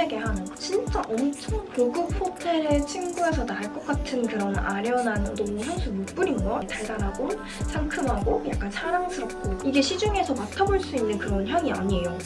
설레게 하는 진짜 엄청 고급 호텔의 친구에서 날것 같은 그런 아련한 너무 향수 못 뿌린 거. 달달하고 상큼하고 약간 사랑스럽고. 이게 시중에서 맡아볼 수 있는 그런 향이 아니에요.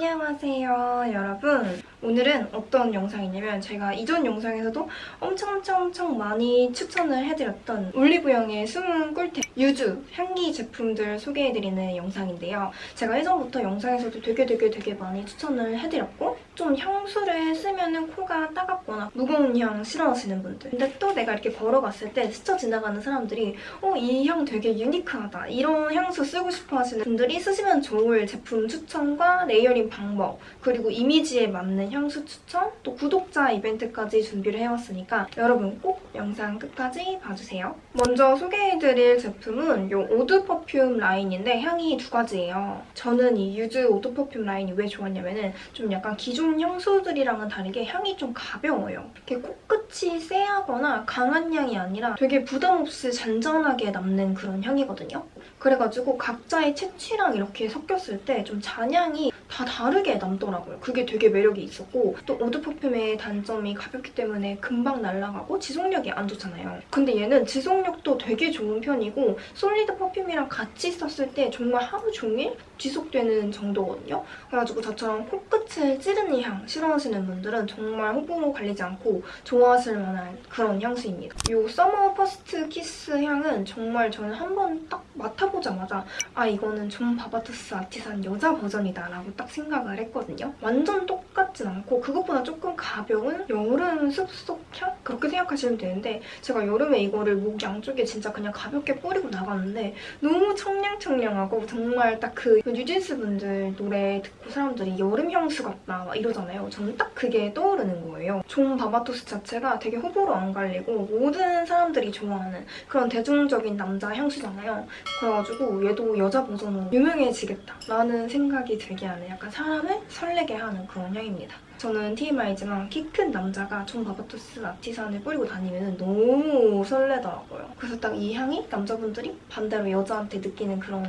안녕하세요 여러분. 오늘은 어떤 영상이냐면 제가 이전 영상에서도 엄청 엄청 엄청 많이 추천을 해드렸던 올리브영의 숨은 꿀템 유주 향기 제품들 소개해드리는 영상인데요. 제가 예전부터 영상에서도 되게 되게 되게 많이 추천을 해드렸고 좀 향수를 쓰면 코가 따갑거나 무거운 향 싫어하시는 분들 근데 또 내가 이렇게 걸어갔을 때 스쳐 지나가는 사람들이 어 이 향 되게 유니크하다 이런 향수 쓰고 싶어 하시는 분들이 쓰시면 좋을 제품 추천과 layering 방법 그리고 이미지에 맞는 향수 추천 또 구독자 이벤트까지 준비를 해왔으니까 여러분 꼭 영상 끝까지 봐주세요. 먼저 소개해드릴 제품은 이 eau de perfume 라인인데 향이 두 가지예요. 저는 이 유즈 eau de perfume 라인이 왜 좋았냐면 좀 약간 기존 향수들이랑은 다르게 향이 좀 가벼워요. 이렇게 코끝이 쎄하거나 강한 향이 아니라 되게 부담 없이 잔잔하게 남는 그런 향이거든요. 그래가지고 각자의 체취랑 이렇게 섞였을 때 좀 잔향이 다 다르게 남더라고요. 그게 되게 매력이 있었고 또 eau de perfume의 단점이 가볍기 때문에 금방 날아가고 지속력이 안 좋잖아요. 근데 얘는 지속력도 되게 좋은 편이고 solid perfume이랑 같이 썼을 때 정말 하루 종일 지속되는 정도거든요. 그래가지고 저처럼 코끝을 찌르는 향 싫어하시는 분들은 정말 호불호 갈리지 않고 좋아하실 만한 그런 향수입니다. 이 Summer First Kiss 향은 정말 저는 한 번 딱 맡아보자마자 아 이거는 존 바바토스 아티산 여자 버전이다 라고 딱 생각을 했거든요. 완전 똑같진 않고 그것보다 조금 가벼운 여름 숲속 향? 그렇게 생각하시면 되는데 제가 여름에 이거를 목 양쪽에 진짜 그냥 가볍게 뿌리고 나갔는데 너무 청량청량하고 정말 딱 그 뉴진스 분들 노래 듣고 사람들이 여름 향수 같다 막 이러잖아요. 저는 딱 그게 떠오르는 거예요. 존 바바토스 자체가 되게 호불호 안 갈리고 모든 사람들이 좋아하는 그런 대중적인 남자 향수잖아요. 그래가지고 얘도 여자 버전으로 유명해지겠다라는 생각이 들게 하는 약간 사람을 설레게 하는 그런 향입니다. 저는 TMI지만 키 큰 남자가 John Varvatos Artisan을 뿌리고 다니면 너무 설레더라고요. 그래서 딱 이 향이 남자분들이 반대로 여자한테 느끼는 그런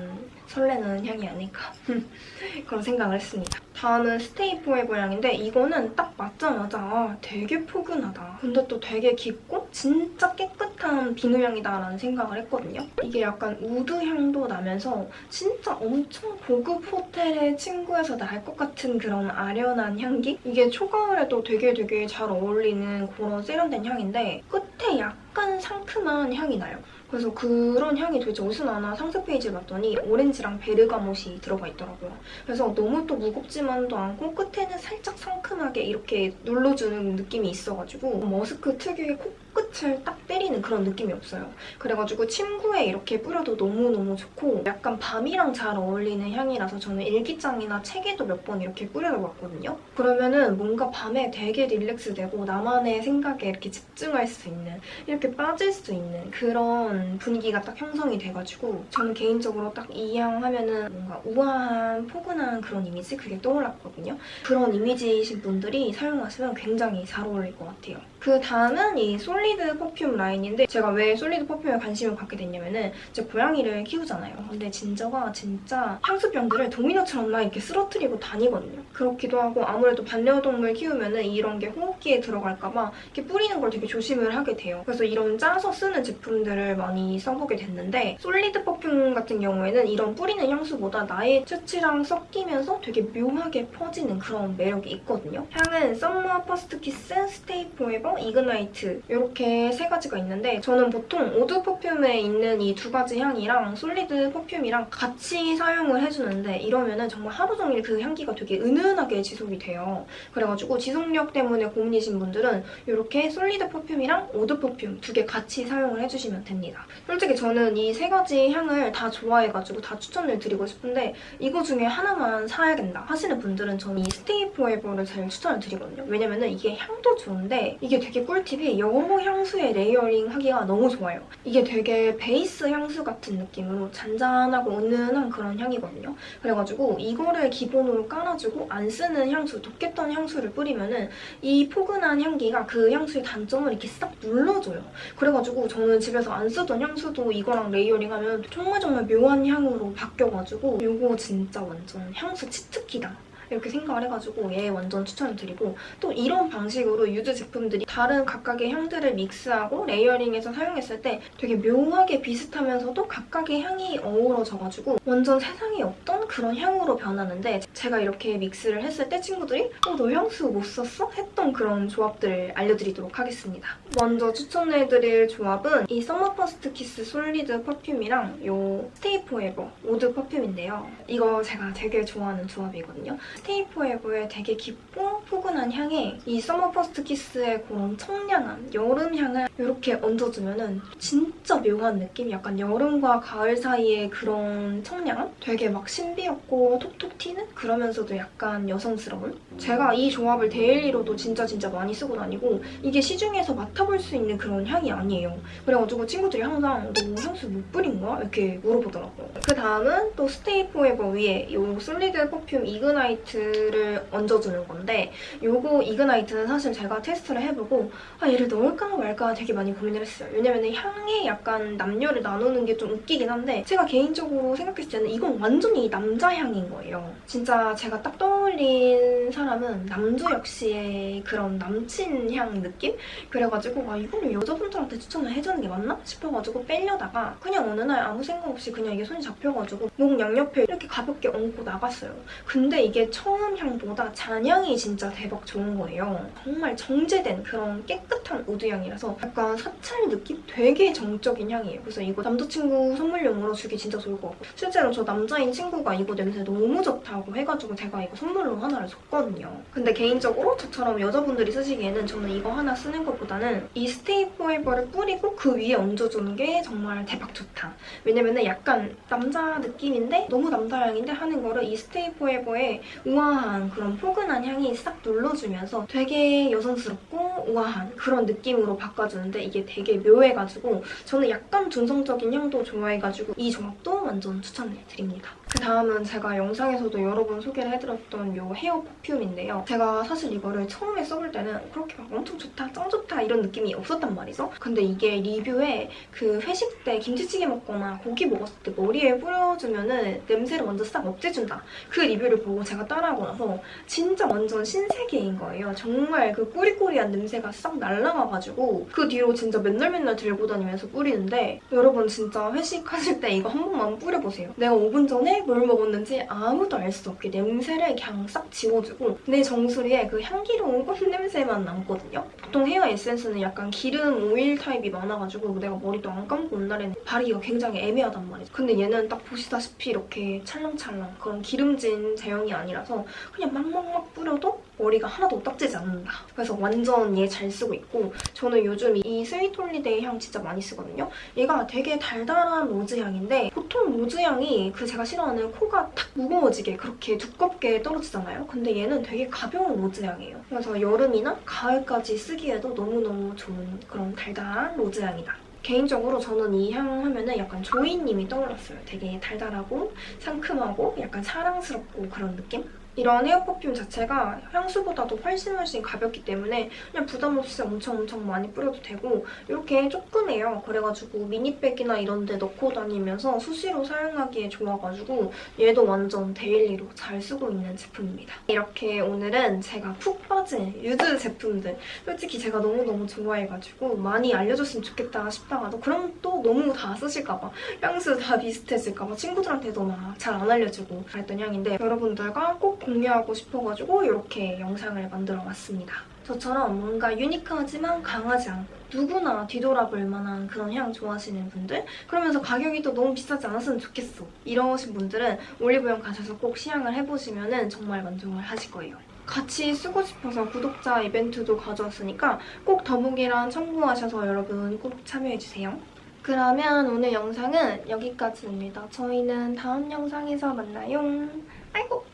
설레는 향이 아닐까 그런 생각을 했습니다. 다음은 Stay Forever 향인데 이거는 딱 맞자마자 아, 되게 포근하다. 근데 또 되게 깊고 진짜 깨끗한 비누향이다라는 생각을 했거든요. 이게 약간 우드 향도 나면서 진짜 엄청 고급 호텔의 침구에서 날 것 같은 그런 아련한 향기? 이게 초가을에도 되게 되게 잘 어울리는 그런 세련된 향인데 끝에 약간 상큼한 향이 나요. 그래서 그런 향이 도대체 어디서 나나 상세 페이지를 봤더니 오렌지랑 베르가못이 들어가 있더라고요. 그래서 너무 또 무겁지만도 않고 끝에는 살짝 상큼하게 이렇게 눌러주는 느낌이 있어가지고 머스크 특유의 코끝을 딱 때리는 그런 느낌이 없어요. 그래가지고 침구에 이렇게 뿌려도 너무너무 좋고 약간 밤이랑 잘 어울리는 향이라서 저는 일기장이나 책에도 몇 번 이렇게 뿌려봤거든요. 그러면은 뭔가 밤에 되게 릴렉스되고 나만의 생각에 이렇게 집중할 수 있는 이렇게 빠질 수 있는 그런 분위기가 딱 형성이 돼가지고 저는 개인적으로 딱 이 향 하면은 뭔가 우아한 포근한 그런 이미지 그게 떠올랐거든요. 그런 이미지이신 분들이 사용하시면 굉장히 잘 어울릴 것 같아요. 그 다음은 이 solid perfume 라인인데 제가 왜 solid perfume에 관심을 갖게 됐냐면은 제가 고양이를 키우잖아요. 근데 진저가 진짜 향수병들을 도미노처럼 막 이렇게 쓰러뜨리고 다니거든요. 그렇기도 하고 아무래도 반려동물 키우면은 이런 게 호흡기에 들어갈까 봐 이렇게 뿌리는 걸 되게 조심을 하게 돼요. 그래서 이런 짜서 쓰는 제품들을 많이 써보게 됐는데 solid perfume 같은 경우에는 이런 뿌리는 향수보다 나의 체취랑 섞이면서 되게 묘하게 퍼지는 그런 매력이 있거든요. 향은 Summer First Kiss, Stay Forever, Ignite 이렇게 세 가지가 있는데 저는 보통 eau de perfume에 있는 이 두 가지 향이랑 solid perfume이랑 같이 사용을 해주는데 이러면 정말 하루 종일 그 향기가 되게 은은하게 지속이 돼요. 그래가지고 지속력 때문에 고민이신 분들은 이렇게 solid perfume이랑 eau de perfume 두 개 같이 사용을 해주시면 됩니다. 솔직히 저는 이 세 가지 향을 다 좋아해가지고 다 추천을 드리고 싶은데 이거 중에 하나만 사야겠다 하시는 분들은 저는 이 Stay Forever를 제일 추천을 드리거든요. 왜냐면 이게 향도 좋은데 이게 되게 꿀팁이 향수의 layering 하기가 너무 좋아요. 이게 되게 베이스 향수 같은 느낌으로 잔잔하고 은은한 그런 향이거든요. 그래가지고 이거를 기본으로 깔아주고 안 쓰는 향수, 덥겠던 향수를 뿌리면 은이 포근한 향기가 그 향수의 단점을 이렇게 싹 눌러줘요. 그래가지고 저는 집에서 안 쓰던 향수도 이거랑 layering하면 정말 정말 묘한 향으로 바뀌어가지고 이거 진짜 완전 향수 cheat key다. 이렇게 생각을 해가지고 얘 완전 추천을 드리고 또 이런 방식으로 유즈 제품들이 다른 각각의 향들을 믹스하고 layering해서 사용했을 때 되게 묘하게 비슷하면서도 각각의 향이 어우러져가지고 완전 세상에 없던 그런 향으로 변하는데 제가 이렇게 믹스를 했을 때 친구들이 어, 너 향수 뭐 썼어? 했던 그런 조합들을 알려드리도록 하겠습니다. 먼저 추천해드릴 조합은 이 Summer First Kiss solid perfume이랑 요 Stay Forever eau de perfume인데요. 이거 제가 되게 좋아하는 조합이거든요. 스테이 포에버의 되게 깊고 포근한 향에 이 Summer First Kiss의 그런 청량한 여름 향을 이렇게 얹어주면 은 진짜 묘한 느낌? 약간 여름과 가을 사이의 그런 청량함? 되게 막 신비롭고 톡톡 튀는? 그러면서도 약간 여성스러운? 제가 이 조합을 daily로도 진짜 진짜 많이 쓰고 다니고 이게 시중에서 맡아볼 수 있는 그런 향이 아니에요. 그래가지고 친구들이 항상 너 향수 뭐 뿌린 거야? 이렇게 물어보더라고요. 그 다음은 또 Stay Forever 위에 이 solid perfume Ignite 를 얹어주는 건데 요거 Ignite는 사실 제가 테스트를 해보고 아 얘를 넣을까 말까 되게 많이 고민을 했어요. 왜냐면 향에 약간 남녀를 나누는 게 좀 웃기긴 한데 제가 개인적으로 생각했을 때는 이건 완전히 남자 향인 거예요. 진짜 제가 딱 떠올린 사람은 남주혁 씨의 그런 남친 향 느낌? 그래가지고 아 이거를 여자분들한테 추천을 해주는 게 맞나? 싶어가지고 빼려다가 그냥 어느 날 아무 생각 없이 그냥 이게 손이 잡혀가지고 목 양옆에 이렇게 가볍게 얹고 나갔어요. 근데 이게 처음 향보다 잔향이 진짜 대박 좋은 거예요. 정말 정제된 그런 깨끗한 우드향이라서 약간 사찰 느낌? 되게 정적인 향이에요. 그래서 이거 남자친구 선물용으로 주기 진짜 좋을 것 같고 실제로 저 남자인 친구가 이거 냄새 너무 좋다고 해가지고 제가 이거 선물로 하나를 줬거든요. 근데 개인적으로 저처럼 여자분들이 쓰시기에는 저는 이거 하나 쓰는 것보다는 이 스테이 포에버를 뿌리고 그 위에 얹어주는 게 정말 대박 좋다. 왜냐면 은 약간 남자 느낌인데 너무 남자 향인데 하는 거를 이 스테이 포에버의 우아한 그런 포근한 향이 싹 눌러주면서 되게 여성스럽고 우아한 그런 느낌으로 바꿔주는데 이게 되게 묘해가지고 저는 약간 중성적인 향도 좋아해가지고 이 조합도 완전 추천을 드립니다. 그 다음은 제가 영상에서도 여러 번 소개를 해드렸던 이 헤어 퍼퓸인데요. 제가 사실 이거를 처음에 써볼 때는 그렇게 막 엄청 좋다, 짱 좋다 이런 느낌이 없었단 말이죠. 근데 이게 리뷰에 그 회식 때 김치찌개 먹거나 고기 먹었을 때 머리에 뿌려주면 은 냄새를 먼저 싹 없애준다. 그 리뷰를 보고 제가 따 라하고 나서 진짜 완전 신세계인 거예요. 정말 그 꾸리꾸리한 냄새가 싹 날라가가지고 그 뒤로 진짜 맨날 맨날 들고 다니면서 뿌리는데 여러분 진짜 회식하실 때 이거 한 번만 뿌려보세요. 내가 5분 전에 뭘 먹었는지 아무도 알 수 없게 냄새를 그냥 싹 지워주고 내 정수리에 그 향기로운 꽃 냄새만 남거든요. 보통 헤어 에센스는 약간 기름 오일 타입이 많아가지고 내가 머리도 안 감고 온 날에는 바르기가 굉장히 애매하단 말이죠. 근데 얘는 딱 보시다시피 이렇게 찰랑찰랑 그런 기름진 제형이 아니라 서 그냥 막막막 뿌려도 머리가 하나도 떡지지 않는다. 그래서 완전 얘 잘 쓰고 있고 저는 요즘 이 Sweet Holiday 향 진짜 많이 쓰거든요. 얘가 되게 달달한 rose 향인데 보통 rose 향이 그 제가 싫어하는 코가 탁 무거워지게 그렇게 두껍게 떨어지잖아요. 근데 얘는 되게 가벼운 rose 향이에요. 그래서 여름이나 가을까지 쓰기에도 너무너무 좋은 그런 달달한 rose 향이다. 개인적으로 저는 이 향 하면은 약간 조이님이 떠올랐어요. 되게 달달하고 상큼하고 약간 사랑스럽고 그런 느낌? 이런 hair perfume 자체가 향수보다도 훨씬 훨씬 가볍기 때문에 그냥 부담 없이 엄청 엄청 많이 뿌려도 되고 이렇게 조그매요. 그래가지고 mini bag이나 이런 데 넣고 다니면서 수시로 사용하기에 좋아가지고 얘도 완전 daily로 잘 쓰고 있는 제품입니다. 이렇게 오늘은 제가 푹 빠진 유즈 제품들 솔직히 제가 너무너무 좋아해가지고 많이 알려졌으면 좋겠다 싶다가도 그럼 또 너무 다 쓰실까봐 향수 다 비슷해질까봐 친구들한테도 막 잘 안 알려주고 그랬던 향인데 여러분들과 꼭 공유하고 싶어가지고 이렇게 영상을 만들어봤습니다. 저처럼 뭔가 unique하지만 강하지 않고 누구나 뒤돌아볼 만한 그런 향 좋아하시는 분들 그러면서 가격이 또 너무 비싸지 않았으면 좋겠어 이러신 분들은 올리브영 가셔서 꼭 시향을 해보시면 정말 만족을 하실 거예요. 같이 쓰고 싶어서 구독자 이벤트도 가져왔으니까 꼭 더보기란 첨부하셔서 여러분 꼭 참여해주세요. 그러면 오늘 영상은 여기까지입니다. 저희는 다음 영상에서 만나요. 아이고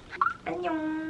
안녕.